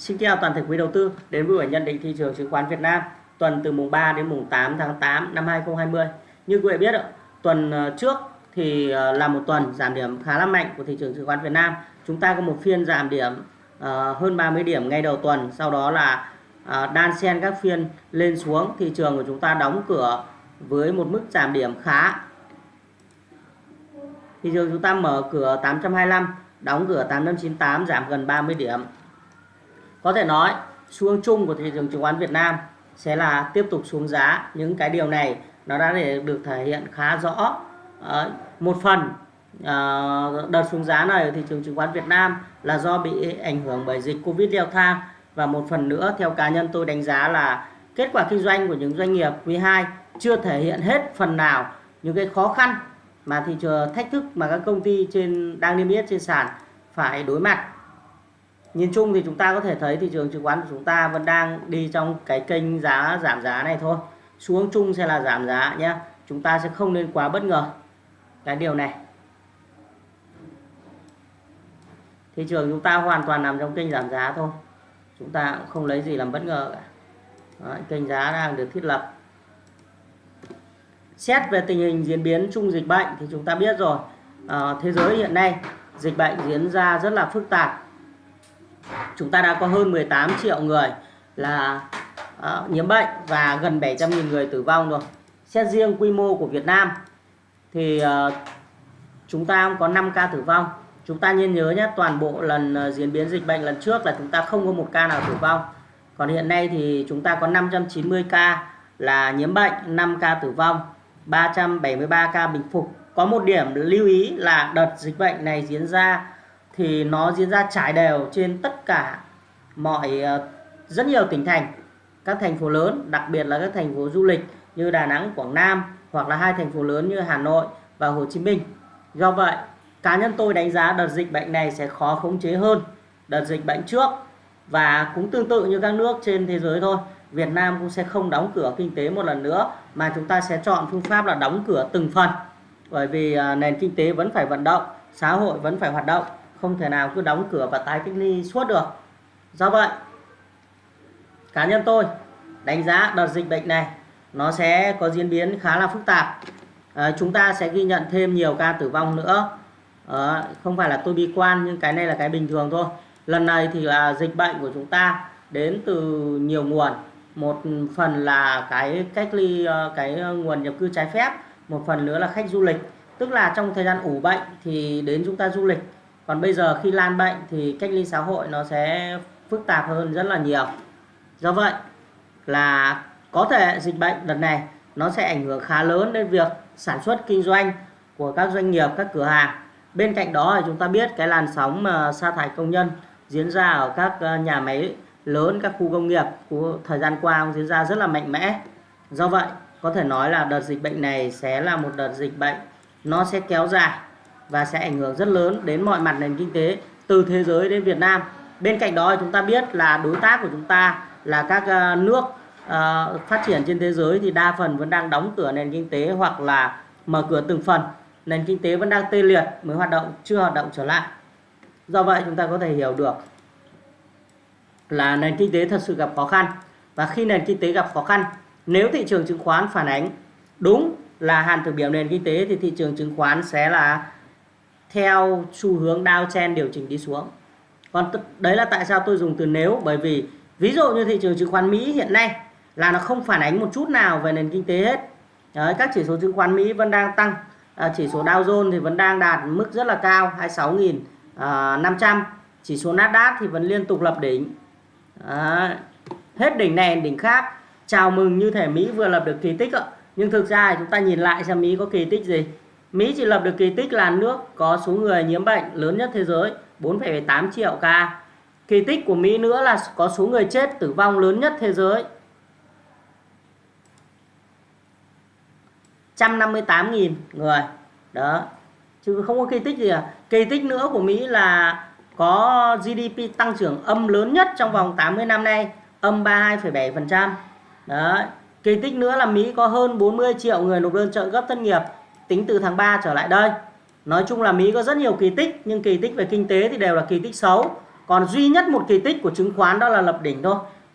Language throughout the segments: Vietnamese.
Xin chào toàn thể quý đầu tư đến với buổi nhận định thị trường chứng khoán Việt Nam tuần từ mùng 3 đến mùng 8 tháng 8 năm 2020. Như quý vị biết, tuần ờ, trước thì ờ, là một tuần giảm điểm khá là mạnh của thị trường chứng khoán Việt Nam. Chúng ta có một phiên giảm điểm ờ, hơn 30 điểm ngay đầu tuần, sau đó là đan xen các phiên lên xuống. Thị trường của chúng ta đóng cửa với một mức giảm điểm khá. Thị trường chúng ta mở cửa 825, đóng cửa 898 giảm gần 30 điểm. Có thể nói xu hướng chung của thị trường chứng khoán Việt Nam sẽ là tiếp tục xuống giá. Những cái điều này nó đã để được thể hiện khá rõ. À, một phần à, đợt xuống giá này ở thị trường chứng khoán Việt Nam là do bị ảnh hưởng bởi dịch Covid leo thang và một phần nữa theo cá nhân tôi đánh giá là kết quả kinh doanh của những doanh nghiệp quý 2 chưa thể hiện hết phần nào những cái khó khăn mà thị trường thách thức mà các công ty trên đang niêm yết trên sàn phải đối mặt nhìn chung thì chúng ta có thể thấy thị trường chứng khoán của chúng ta vẫn đang đi trong cái kênh giá giảm giá này thôi. Xuống chung sẽ là giảm giá nhé chúng ta sẽ không nên quá bất ngờ. Cái điều này. Thị trường chúng ta hoàn toàn nằm trong kênh giảm giá thôi. Chúng ta cũng không lấy gì làm bất ngờ cả. Đó, kênh giá đang được thiết lập. Xét về tình hình diễn biến chung dịch bệnh thì chúng ta biết rồi. À, thế giới hiện nay dịch bệnh diễn ra rất là phức tạp chúng ta đã có hơn 18 triệu người là uh, nhiễm bệnh và gần 700.000 người tử vong rồi. Xét riêng quy mô của Việt Nam thì uh, chúng ta có 5 ca tử vong. Chúng ta nên nhớ nhé, toàn bộ lần uh, diễn biến dịch bệnh lần trước là chúng ta không có một ca nào tử vong. Còn hiện nay thì chúng ta có 590 ca là nhiễm bệnh, 5 ca tử vong, 373 ca bình phục. Có một điểm lưu ý là đợt dịch bệnh này diễn ra thì nó diễn ra trải đều trên tất cả mọi ờ, rất nhiều tỉnh thành các thành phố lớn đặc biệt là các thành phố du lịch như Đà Nẵng, Quảng Nam hoặc là hai thành phố lớn như Hà Nội và Hồ Chí Minh. Do vậy, cá nhân tôi đánh giá đợt dịch bệnh này sẽ khó khống chế hơn đợt dịch bệnh trước và cũng tương tự như các nước trên thế giới thôi. Việt Nam cũng sẽ không đóng cửa kinh tế một lần nữa mà chúng ta sẽ chọn phương pháp là đóng cửa từng phần bởi vì ờ, nền kinh tế vẫn phải vận động, xã hội vẫn phải hoạt động không thể nào cứ đóng cửa và tái cách ly suốt được. Do vậy cá nhân tôi đánh giá đợt dịch bệnh này nó sẽ có diễn biến khá là phức tạp. À, chúng ta sẽ ghi nhận thêm nhiều ca tử vong nữa. À, không phải là tôi bi quan nhưng cái này là cái bình thường thôi. Lần này thì là dịch bệnh của chúng ta đến từ nhiều nguồn. Một phần là cái cách ly ờ, cái nguồn nhập cư trái phép một phần nữa là khách du lịch. Tức là trong thời gian ủ bệnh thì đến chúng ta du lịch còn bây giờ khi lan bệnh thì cách ly xã hội nó sẽ phức tạp hơn rất là nhiều. Do vậy là có thể dịch bệnh lần này nó sẽ ảnh hưởng khá lớn đến việc sản xuất kinh doanh của các doanh nghiệp, các cửa hàng. Bên cạnh đó thì chúng ta biết cái làn sóng mà sa thải công nhân diễn ra ở các ờ, nhà máy lớn, các khu công nghiệp của thời gian qua cũng diễn ra rất là mạnh mẽ. Do vậy có thể nói là đợt dịch bệnh này sẽ là một đợt dịch bệnh nó sẽ kéo dài và sẽ ảnh hưởng rất lớn đến mọi mặt nền kinh tế từ thế giới đến Việt Nam. Bên cạnh đó chúng ta biết là đối tác của chúng ta là các ờ, nước ờ, phát triển trên thế giới thì đa phần vẫn đang đóng cửa nền kinh tế hoặc là mở cửa từng phần. Nền kinh tế vẫn đang tê liệt, mới hoạt động, chưa hoạt động trở lại. Do vậy chúng ta có thể hiểu được là nền kinh tế thật sự gặp khó khăn và khi nền kinh tế gặp khó khăn, nếu thị trường chứng khoán phản ánh đúng là hàn thực biểu nền kinh tế thì thị trường chứng khoán sẽ là theo xu hướng downtrend điều chỉnh đi xuống. Còn đấy là tại sao tôi dùng từ nếu bởi vì ví dụ như thị trường chứng khoán Mỹ hiện nay là nó không phản ánh một chút nào về nền kinh tế hết. Đấy, các chỉ số chứng khoán Mỹ vẫn đang tăng à, chỉ số Dow Jones thì vẫn đang đạt mức rất là cao 26.500 à, chỉ số Nasdaq thì vẫn liên tục lập đỉnh. À, hết đỉnh này đỉnh khác. Chào mừng như thể Mỹ vừa lập được kỳ tích ạ. Nhưng thực ra chúng ta nhìn lại xem Mỹ có kỳ tích gì. Mỹ chỉ lập được kỳ tích là nước có số người nhiễm bệnh lớn nhất thế giới 4,8 triệu ca. Kỳ tích của Mỹ nữa là có số người chết tử vong lớn nhất thế giới. 158.000 người. Đó. Chứ không có kỳ tích gì à. Kỳ tích nữa của Mỹ là có GDP tăng trưởng âm lớn nhất trong vòng 80 năm nay, âm 32,7%. Đó. Kỳ tích nữa là Mỹ có hơn 40 triệu người nộp đơn trợ cấp thất nghiệp tính từ tháng 3 trở lại đây. Nói chung là Mỹ có rất nhiều kỳ tích, nhưng kỳ tích về kinh tế thì đều là kỳ tích xấu. Còn duy nhất một kỳ tích của chứng khoán đó là lập đỉnh thôi.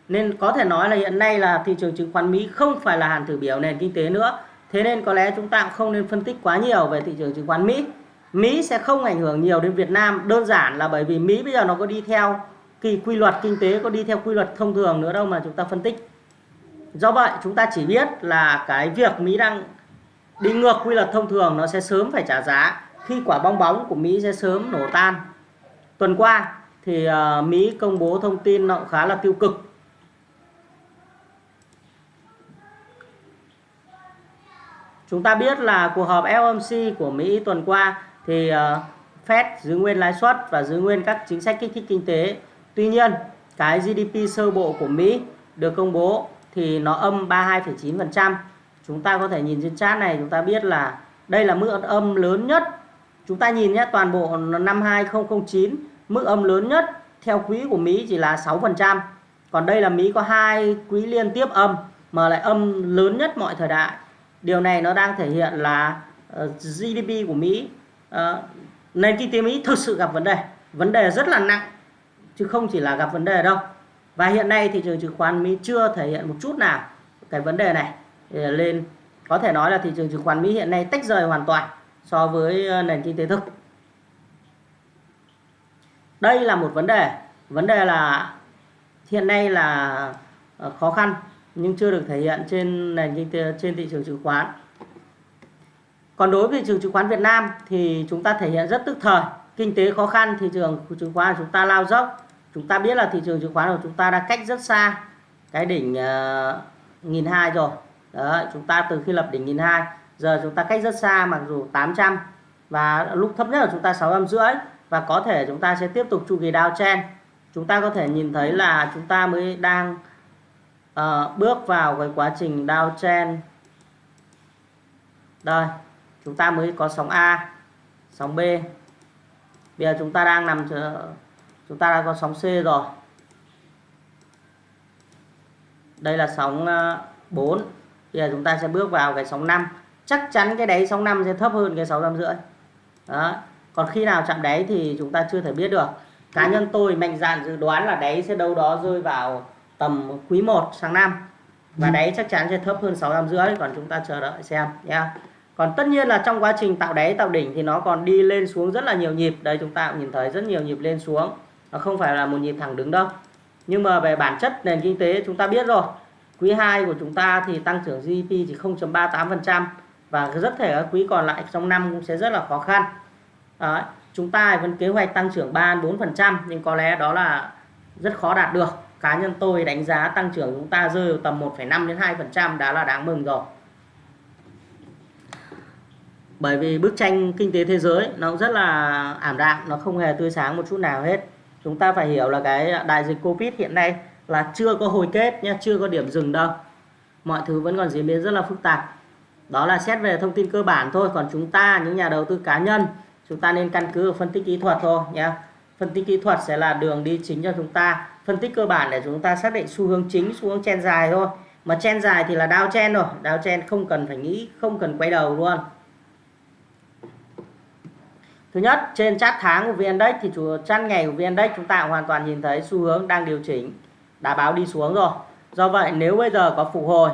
Nên có thể nói là hiện nay là thị trường chứng khoán Mỹ không phải là hàn thử biểu nền kinh tế nữa. Thế nên có lẽ chúng ta cũng không nên phân tích quá nhiều về thị trường chứng khoán Mỹ. Mỹ sẽ không ảnh hưởng nhiều đến Việt Nam đơn giản là bởi vì Mỹ bây giờ nó có đi theo kỳ quy luật kinh tế, có đi theo quy luật thông thường nữa đâu mà chúng ta phân tích. Do vậy, chúng ta chỉ biết là cái việc Mỹ đang đi ngược quy luật thông thường nó sẽ sớm phải trả giá khi quả bong bóng của Mỹ sẽ sớm nổ tan. Tuần qua thì uh, Mỹ công bố thông tin nó cũng khá là tiêu cực. Chúng ta biết là cuộc họp FOMC của Mỹ tuần qua thì uh, Fed giữ nguyên lãi suất và giữ nguyên các chính sách kích thích kinh tế. Tuy nhiên cái GDP sơ bộ của Mỹ được công bố thì nó âm 32,9% chúng ta có thể nhìn trên chart này chúng ta biết là đây là mức âm lớn nhất. Chúng ta nhìn nhé toàn bộ năm 2009 mức âm lớn nhất theo quý của Mỹ chỉ là 6% còn đây là Mỹ có hai quý liên tiếp âm mà lại âm lớn nhất mọi thời đại. Điều này nó đang thể hiện là ờ, GDP của Mỹ uh, nền kinh tế Mỹ thực sự gặp vấn đề. Vấn đề rất là nặng chứ không chỉ là gặp vấn đề đâu. Và hiện nay thị trường chứng khoán Mỹ chưa thể hiện một chút nào cái vấn đề này lên. Có thể nói là thị trường chứng khoán Mỹ hiện nay tách rời hoàn toàn so với ờ, nền kinh tế thực. Đây là một vấn đề. Vấn đề là hiện nay là ờ, khó khăn nhưng chưa được thể hiện trên nền kinh tế trên thị trường chứng khoán. Còn đối với thị trường chứng khoán Việt Nam thì chúng ta thể hiện rất tức thời. Kinh tế khó khăn thị trường chứng khoán chúng ta lao dốc. Chúng ta biết là thị trường chứng khoán của chúng ta đã cách rất xa cái đỉnh uh, nghìn hai rồi. Đấy, chúng ta từ khi lập đỉnh nghìn hai giờ chúng ta cách rất xa mặc dù 800 và lúc thấp nhất là chúng ta 600 rưỡi và có thể chúng ta sẽ tiếp tục chu kỳ downtrend chúng ta có thể nhìn thấy là chúng ta mới đang uh, bước vào cái quá trình downtrend đây chúng ta mới có sóng A sóng B. Bây giờ chúng ta đang nằm chúng ta đã có sóng C rồi. Đây là sóng ờ, 4 bây giờ chúng ta sẽ bước vào cái sóng 5 chắc chắn cái đáy sóng 5 sẽ thấp hơn cái 650 đó. Còn khi nào chạm đáy thì chúng ta chưa thể biết được. Cá nhân tôi mạnh dạn dự đoán là đáy sẽ đâu đó rơi vào tầm quý 1 sang năm. Và đáy chắc chắn sẽ thấp hơn 650 còn chúng ta chờ đợi xem nha còn tất nhiên là trong quá trình tạo đáy tạo đỉnh thì nó còn đi lên xuống rất là nhiều nhịp. Đây chúng ta cũng nhìn thấy rất nhiều nhịp lên xuống. Nó không phải là một nhịp thẳng đứng đâu. Nhưng mà về bản chất nền kinh tế chúng ta biết rồi quý 2 của chúng ta thì tăng trưởng GDP chỉ 0.38% và rất thể các quý còn lại trong năm cũng sẽ rất là khó khăn. Đấy, chúng ta vẫn kế hoạch tăng trưởng 3-4% nhưng có lẽ đó là rất khó đạt được. Cá nhân tôi đánh giá tăng trưởng chúng ta rơi vào tầm 1,5 đến 2% đã là đáng mừng rồi. Bởi vì bức tranh kinh tế thế giới nó cũng rất là ảm đạm nó không hề tươi sáng một chút nào hết. Chúng ta phải hiểu là cái đại dịch Covid hiện nay là chưa có hồi kết nhé chưa có điểm dừng đâu. Mọi thứ vẫn còn diễn biến rất là phức tạp. Đó là xét về thông tin cơ bản thôi còn chúng ta những nhà đầu tư cá nhân chúng ta nên căn cứ vào phân tích kỹ thuật thôi nhé phân tích kỹ thuật sẽ là đường đi chính cho chúng ta. Phân tích cơ bản để chúng ta xác định xu hướng chính xu hướng chen dài thôi. Mà chen dài thì là đao chen rồi. Đao chen không cần phải nghĩ không cần quay đầu luôn. Thứ nhất, trên chart tháng của VN-Index thì chủ chart ngày của VN-Index chúng ta hoàn toàn nhìn thấy xu hướng đang điều chỉnh, đã báo đi xuống rồi. Do vậy nếu bây giờ có phục hồi,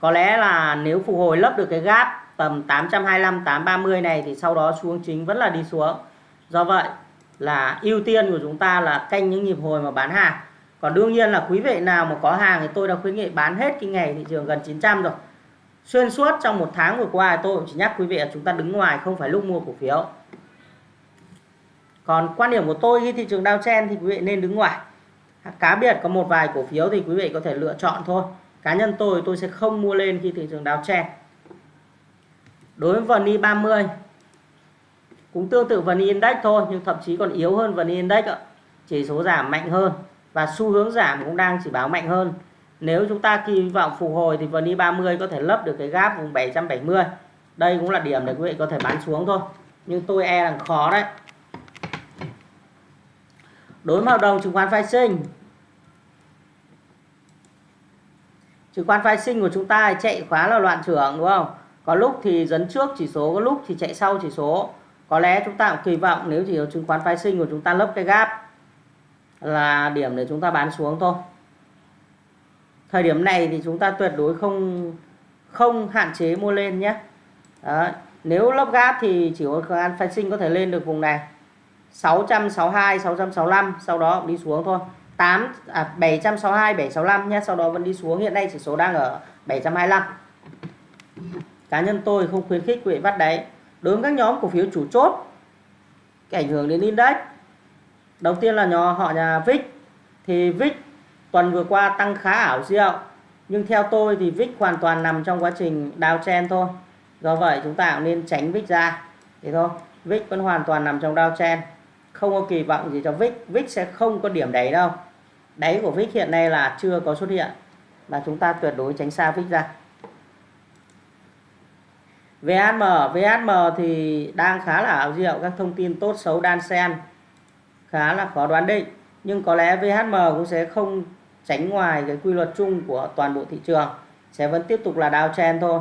có lẽ là nếu phục hồi lấp được cái gap tầm 825 830 này thì sau đó xuống chính vẫn là đi xuống. Do vậy là ưu tiên của chúng ta là canh những nhịp hồi mà bán hàng. Còn đương nhiên là quý vị nào mà có hàng thì tôi đã khuyến nghị bán hết cái ngày thị trường gần 900 rồi. Xuyên suốt trong một tháng vừa qua tôi cũng chỉ nhắc quý vị là chúng ta đứng ngoài không phải lúc mua cổ phiếu còn quan điểm của tôi khi thị trường downtrend thì quý vị nên đứng ngoài cá biệt có một vài cổ phiếu thì quý vị có thể lựa chọn thôi. Cá nhân tôi tôi sẽ không mua lên khi thị trường downtrend đối với VN 30 cũng tương tự VN Index thôi, nhưng thậm chí còn yếu hơn VN Index ạ. Chỉ số giảm mạnh hơn và xu hướng giảm cũng đang chỉ báo mạnh hơn. Nếu chúng ta kỳ vọng phục hồi thì VN 30 có thể lấp được cái gap vùng 770 đây cũng là điểm để quý vị có thể bán xuống thôi. Nhưng tôi e là khó đấy đối với hợp đồng chứng khoán phái sinh. Chứng khoán phái sinh của chúng ta chạy khá là loạn trưởng, đúng không? Có lúc thì dẫn trước chỉ số, có lúc thì chạy sau chỉ số. Có lẽ chúng ta cũng kỳ vọng nếu chỉ chứng khoán phái sinh của chúng ta lấp cái gap là điểm để chúng ta bán xuống thôi. Thời điểm này thì chúng ta tuyệt đối không không hạn chế mua lên nhé. Đó. nếu lấp gáp thì chỉ có khả phái sinh có thể lên được vùng này. 662 665 sau đó đi xuống thôi. 8 à 762 765 nhé, sau đó vẫn đi xuống. Hiện nay chỉ số đang ở 725 cá nhân tôi không khuyến khích quý vị bắt đáy. Đối với các nhóm cổ phiếu chủ chốt, cái ảnh hưởng đến index. Đầu tiên là nhỏ họ nhà VIX. Thì VIX tuần vừa qua tăng khá ảo diệu, nhưng theo tôi thì VIX hoàn toàn nằm trong quá trình downtrend thôi. Do vậy chúng ta cũng nên tránh VIX ra. Thế thôi. VIX vẫn hoàn toàn nằm trong downtrend không có kỳ vọng gì cho VIX VIX sẽ không có điểm đáy đâu. Đáy của VIX hiện nay là chưa có xuất hiện. Và chúng ta tuyệt đối tránh xa VIX ra. VHM VHM thì đang khá là ảo diệu. Các thông tin tốt xấu đan xen. Khá là khó đoán định. Nhưng có lẽ VHM cũng sẽ không tránh ngoài cái quy luật chung của toàn bộ thị trường. Sẽ vẫn tiếp tục là downtrend thôi.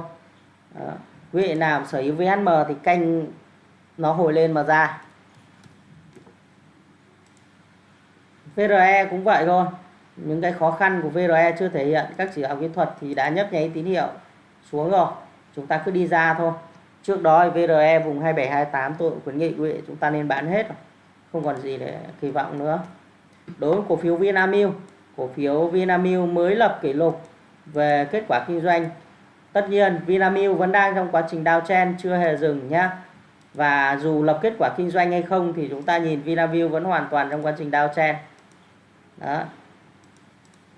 Đó. quý vị nào sở hữu VHM thì canh nó hồi lên mà ra. VRE cũng vậy thôi. Những cái khó khăn của VRE chưa thể hiện, các chỉ đạo kỹ thuật thì đã nhấp nháy tín hiệu, xuống rồi. Chúng ta cứ đi ra thôi. Trước đó VRE vùng 2728 tôi cũng khuyến nghị quý vị, chúng ta nên bán hết không còn gì để kỳ vọng nữa. Đối với cổ phiếu Vinamilk, cổ phiếu Vinamilk mới lập kỷ lục về kết quả kinh doanh. Tất nhiên, Vinamilk vẫn đang trong quá trình downtrend chưa hề dừng nhá. Và dù lập kết quả kinh doanh hay không thì chúng ta nhìn Vinamilk vẫn hoàn toàn trong quá trình downtrend đó.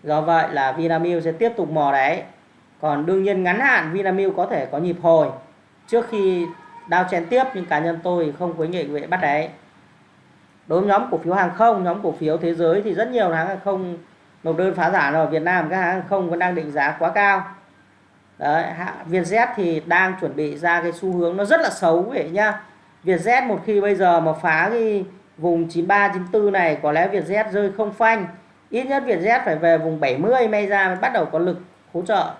Do vậy là Vinamilk sẽ tiếp tục mò đáy. Còn đương nhiên ngắn hạn Vinamilk có thể có nhịp hồi trước khi downtrend tiếp nhưng cá nhân tôi không khuyến nghị quý vị bắt đáy. Đối với nhóm cổ phiếu hàng không nhóm cổ phiếu thế giới thì rất nhiều hãng hàng không nộp đơn phá sản ở Việt Nam các hãng hàng không vẫn đang định giá quá cao. Đấy, Vietjet thì đang chuẩn bị ra cái xu hướng nó rất là xấu vậy nhá. Vietjet một khi bây giờ mà phá cái vùng 93 94 này, có lẽ Vietjet rơi không phanh. Ít nhất Vietjet phải về vùng 70 may ra mới bắt đầu có lực hỗ trợ.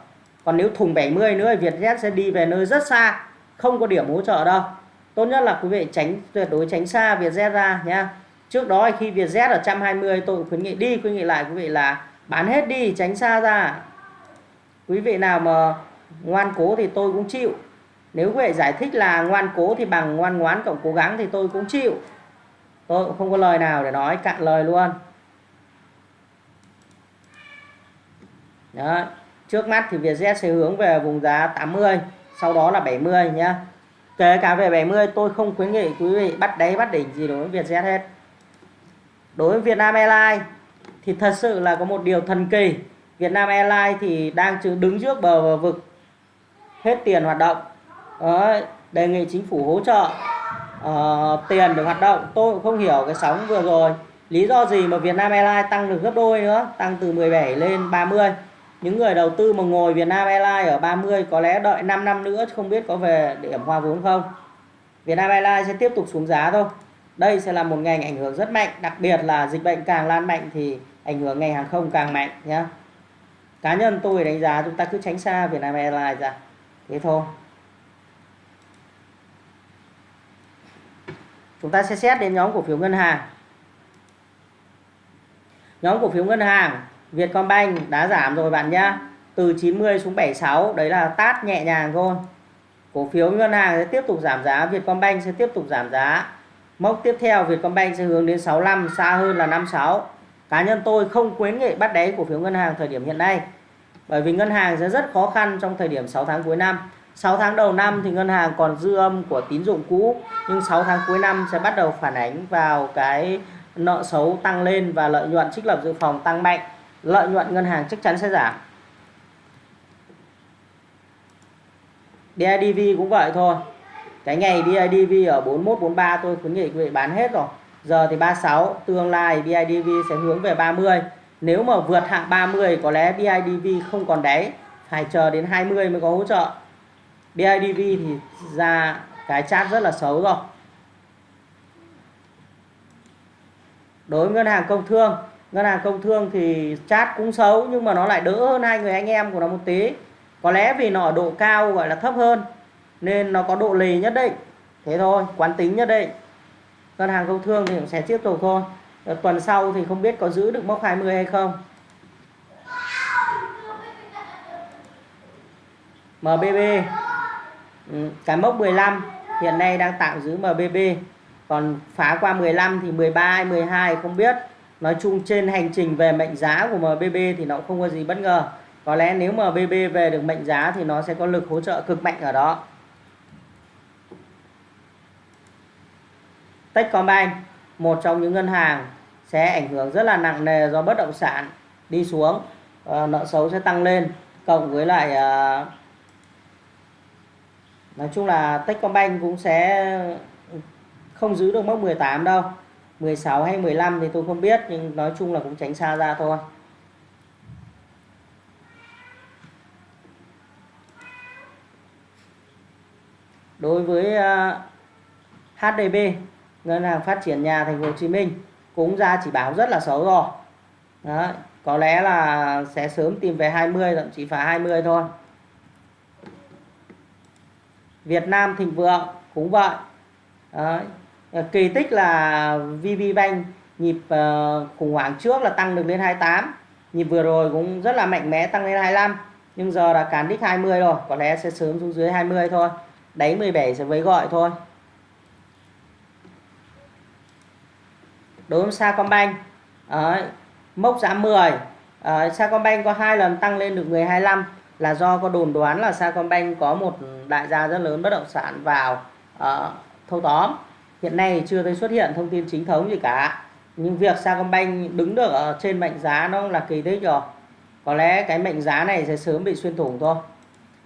Còn nếu thùng 70 nữa thì Vietjet sẽ đi về nơi rất xa, không có điểm hỗ trợ đâu. Tốt nhất là quý vị tránh, tuyệt đối tránh xa Vietjet ra nhá. Trước đó khi Vietjet ở 120 tôi khuyến nghị đi, khuyến nghị lại quý vị là bán hết đi, tránh xa ra. Quý vị nào mà ngoan cố thì tôi cũng chịu. Nếu quý vị giải thích là ngoan cố thì bằng ngoan ngoán cộng cố gắng thì tôi cũng chịu tôi cũng không có lời nào để nói, cạn lời luôn. Đấy. trước mắt thì Vietjet sẽ hướng về vùng giá 80 sau đó là 70 nhá. Kể cả về 70 tôi không khuyến nghị quý vị bắt đáy, bắt đỉnh gì đối với Vietjet hết. Đối với Vietnam Airlines thì thật sự là có một điều thần kỳ. Vietnam Airlines thì đang đứng trước bờ vực. Hết tiền hoạt động. Đấy, đề nghị chính phủ hỗ trợ uh, tiền để hoạt động. Tôi cũng không hiểu cái sóng vừa rồi. Lý do gì mà Vietnam Airlines tăng được gấp đôi nữa? Tăng từ 17 lên 30 những người đầu tư mà ngồi Vietnam Airlines ở 30 có lẽ đợi 5 năm nữa không biết có về điểm hoa vốn không? Vietnam Airlines sẽ tiếp tục xuống giá thôi. Đây sẽ là một ngành ảnh hưởng rất mạnh đặc biệt là dịch bệnh càng lan mạnh thì ảnh hưởng ngành hàng không càng mạnh nhé cá nhân tôi đánh giá chúng ta cứ tránh xa Vietnam Airlines ra. Thế thôi. Chúng ta sẽ xét đến nhóm cổ phiếu ngân hàng. Nhóm cổ phiếu ngân hàng, Vietcombank đã giảm rồi bạn nhá. Từ 90 xuống 76 đấy là tát nhẹ nhàng thôi. Cổ phiếu ngân hàng sẽ tiếp tục giảm giá, Vietcombank sẽ tiếp tục giảm giá. Mốc tiếp theo, Vietcombank sẽ hướng đến 65 xa hơn là 56 cá nhân tôi không khuyến nghị bắt đáy cổ phiếu ngân hàng thời điểm hiện nay, bởi vì ngân hàng sẽ rất khó khăn trong thời điểm 6 tháng cuối năm. 6 tháng đầu năm thì ngân hàng còn dư âm của tín dụng cũ, nhưng 6 tháng cuối năm sẽ bắt đầu phản ánh vào cái nợ xấu tăng lên và lợi nhuận trích lập dự phòng tăng mạnh. Lợi nhuận ngân hàng chắc chắn sẽ giảm. BIDV cũng vậy thôi. Cái ngày BIDV ở 41 43 tôi khuyến nghị quý vị bán hết rồi. Giờ thì 36 tương lai BIDV sẽ hướng về 30 nếu mà vượt hạng 30 có lẽ BIDV không còn đáy. Phải chờ đến 20 mới có hỗ trợ. BIDV thì ra cái chat rất là xấu rồi. Đối với ngân hàng công thương, ngân hàng công thương thì chat cũng xấu nhưng mà nó lại đỡ hơn hai người anh em của nó một tí. Có lẽ vì nó ở độ cao gọi là thấp hơn, nên nó có độ lì nhất định. Thế thôi, quán tính nhất định. Ngân hàng công thương thì cũng sẽ tiếp tục thôi. Ờ, tuần sau thì không biết có giữ được mốc 20 hay không. MBB Ừ, cái mốc 15 hiện nay đang tạm giữ MBB còn phá qua 15 thì 13 hay 12 không biết. Nói chung trên hành trình về mệnh giá của MBB thì nó không có gì bất ngờ. Có lẽ nếu MBB về được mệnh giá thì nó sẽ có lực hỗ trợ cực mạnh ở đó. Techcombank một trong những ngân hàng sẽ ảnh hưởng rất là nặng nề do bất động sản đi xuống. Ờ, nợ xấu sẽ tăng lên cộng với lại uh, nói chung là Techcombank cũng sẽ không giữ được mốc 18 đâu. 16 hay 15 thì tôi không biết nhưng nói chung là cũng tránh xa ra thôi. Đối với ờ, HDB ngân hàng phát triển nhà thành phố Hồ Chí Minh cũng ra chỉ báo rất là xấu rồi. Đấy, có lẽ là sẽ sớm tìm về 20 thậm chí phải 20 thôi. Việt Nam Thịnh Vượng cũng vậy Đấy. Ờ, kỳ tích là VB Bank nhịp uh, khủng hoảng trước là tăng được lên 28 nhịp vừa rồi cũng rất là mạnh mẽ tăng lên 25 nhưng giờ là cán đích 20 rồi có lẽ sẽ sớm xuống dưới 20 thôi đáy 17 sẽ với gọi thôi đối với Sacombank Đấy, mốc giá 10 à, Sacombank có hai lần tăng lên được 1025 là do có đồn đoán là Sacombank có một đại gia rất lớn bất động sản vào uh, thâu tóm. Hiện nay chưa thấy xuất hiện thông tin chính thống gì cả. Nhưng việc Sacombank đứng được ở trên mệnh giá nó là kỳ tích rồi. Có lẽ cái mệnh giá này sẽ sớm bị xuyên thủng thôi.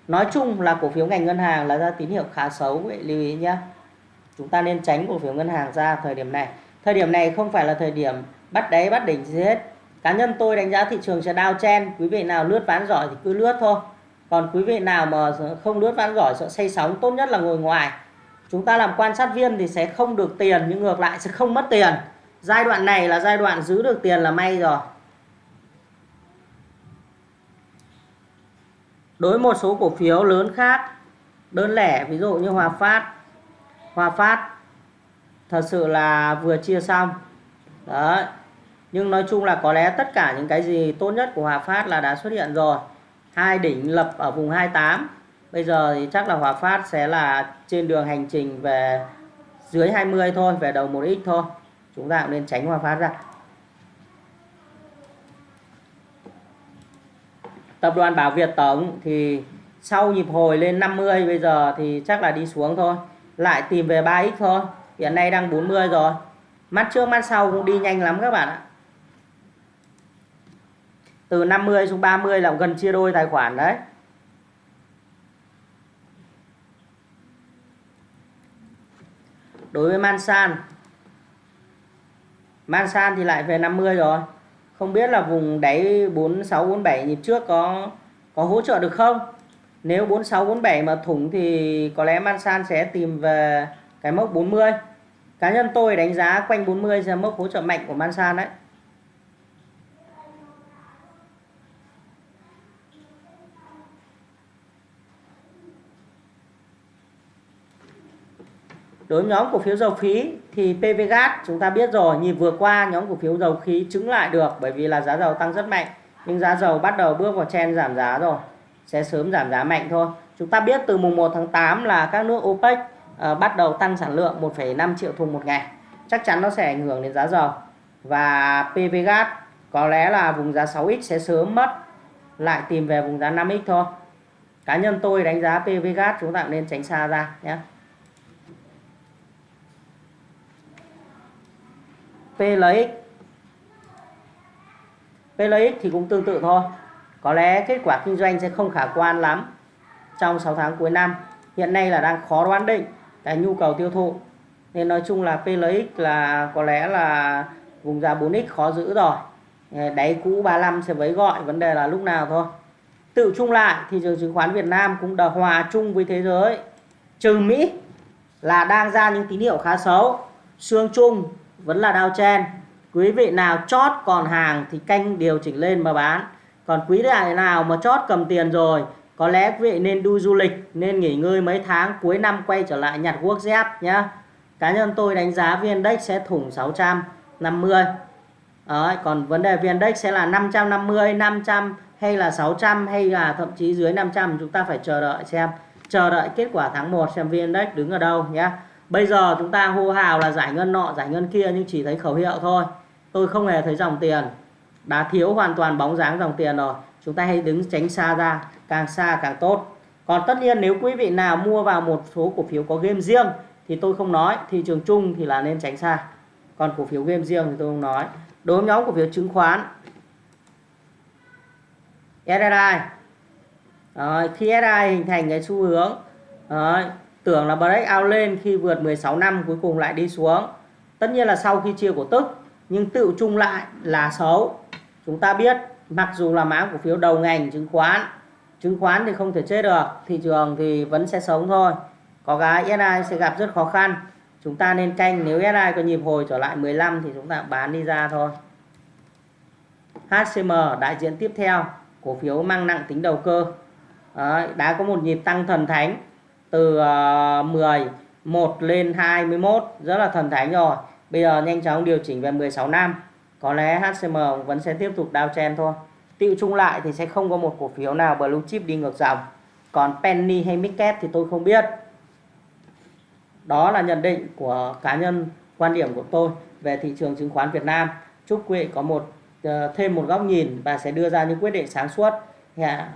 Nói chung là cổ phiếu ngành ngân hàng là ra tín hiệu khá xấu vậy lưu ý nhé. Chúng ta nên tránh cổ phiếu ngân hàng ra thời điểm này. Thời điểm này không phải là thời điểm bắt đáy bắt đỉnh gì hết cá nhân tôi đánh giá thị trường sẽ đao chen quý vị nào lướt ván giỏi thì cứ lướt thôi. Còn quý vị nào mà không lướt ván giỏi sợ say sóng, tốt nhất là ngồi ngoài. Chúng ta làm quan sát viên thì sẽ không được tiền, nhưng ngược lại sẽ không mất tiền. Giai đoạn này là giai đoạn giữ được tiền là may rồi. Đối một số cổ phiếu lớn khác, đơn lẻ, ví dụ như Hòa Phát. Hòa Phát thật sự là vừa chia xong. Đấy nhưng nói chung là có lẽ tất cả những cái gì tốt nhất của Hòa Phát là đã xuất hiện rồi. Hai đỉnh lập ở vùng 28 bây giờ thì chắc là Hòa Phát sẽ là trên đường hành trình về dưới 20 thôi, về đầu 1x thôi. Chúng ta cũng nên tránh Hòa Phát ra. Tập đoàn Bảo Việt Tổng thì sau nhịp hồi lên 50 bây giờ thì chắc là đi xuống thôi. Lại tìm về 3x thôi. Hiện nay đang 40 rồi. Mắt trước mắt sau cũng đi nhanh lắm các bạn ạ từ 50 xuống 30 là gần chia đôi tài khoản đấy. Đối với Mansan Mansan thì lại về 50 rồi. Không biết là vùng đáy 4647 nhịp trước có có hỗ trợ được không? Nếu 4647 mà thủng thì có lẽ Mansan sẽ tìm về cái mốc 40 cá nhân tôi đánh giá quanh 40 là mốc hỗ trợ mạnh của Mansan đấy. Đối với nhóm cổ phiếu dầu khí thì PVGas chúng ta biết rồi nhịp vừa qua nhóm cổ phiếu dầu khí chứng lại được bởi vì là giá dầu tăng rất mạnh. Nhưng giá dầu bắt đầu bước vào chen giảm giá rồi sẽ sớm giảm giá mạnh thôi. Chúng ta biết từ mùng 1 tháng 8 là các nước OPEC uh, bắt đầu tăng sản lượng 1,5 triệu thùng một ngày. Chắc chắn nó sẽ ảnh hưởng đến giá dầu. Và PVGas có lẽ là vùng giá 6x sẽ sớm mất lại tìm về vùng giá 5x thôi. Cá nhân tôi đánh giá PVGas chúng ta nên tránh xa ra nhé. PLX PLX thì cũng tương tự thôi. Có lẽ kết quả kinh doanh sẽ không khả quan lắm trong 6 tháng cuối năm. Hiện nay là đang khó đoán định cái nhu cầu tiêu thụ. Nên nói chung là PLX là có lẽ là vùng giá 4x khó giữ rồi. Ờ, đáy cũ 35 sẽ với gọi, vấn đề là lúc nào thôi. Tự chung lại, thị trường chứng khoán Việt Nam cũng đã hòa chung với thế giới. Trừ Mỹ là đang ra những tín hiệu khá xấu. Xương chung vẫn là đao chen quý vị nào chót còn hàng thì canh điều chỉnh lên mà bán. Còn quý đại nào mà chót cầm tiền rồi có lẽ quý vị nên đi du lịch nên nghỉ ngơi mấy tháng cuối năm quay trở lại nhặt quốc dép nhé cá nhân tôi đánh giá viên index sẽ thủng 650 Đấy, còn vấn đề VN Index sẽ là 550, 500 hay là 600 hay là thậm chí dưới 500 chúng ta phải chờ đợi xem. Chờ đợi kết quả tháng 1 xem VN Index đứng ở đâu nhé. Bây giờ chúng ta hô hào là giải ngân nọ, giải ngân kia nhưng chỉ thấy khẩu hiệu thôi. Tôi không hề thấy dòng tiền. Đã thiếu hoàn toàn bóng dáng dòng tiền rồi. Chúng ta hãy đứng tránh xa ra, càng xa càng tốt. Còn tất nhiên nếu quý vị nào mua vào một số cổ phiếu có game riêng thì tôi không nói, thị trường chung thì là nên tránh xa. Còn cổ phiếu game riêng thì tôi không nói. Đối với nhóm cổ phiếu chứng khoán SSI Rồi, khi SSI hình thành cái xu hướng rồi tưởng là break out lên khi vượt 16 năm cuối cùng lại đi xuống. Tất nhiên là sau khi chia cổ tức nhưng tự chung lại là xấu. Chúng ta biết mặc dù là mã cổ phiếu đầu ngành chứng khoán chứng khoán thì không thể chết được thị trường thì vẫn sẽ sống thôi. Có cái SI sẽ gặp rất khó khăn. Chúng ta nên canh nếu SI có nhịp hồi trở lại 15 thì chúng ta bán đi ra thôi. HCM đại diện tiếp theo cổ phiếu mang nặng tính đầu cơ. Đấy, đã có một nhịp tăng thần thánh từ uh, ờ, 11 lên 21 rất là thần thánh rồi bây giờ nhanh chóng điều chỉnh về 16 năm. Có lẽ HCM vẫn sẽ tiếp tục downtrend thôi. Tiêu chung lại thì sẽ không có một cổ phiếu nào blue chip đi ngược dòng. Còn penny hay midcap thì tôi không biết. Đó là nhận định của cá nhân quan điểm của tôi về thị trường chứng khoán Việt Nam. Chúc quý vị có một uh, thêm một góc nhìn và sẽ đưa ra những quyết định sáng suốt. Yeah.